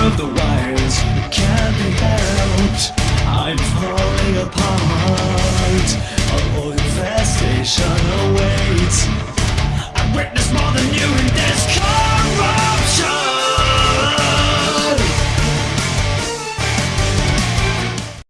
It can't be helped. I'm falling apart. A infestation awaits.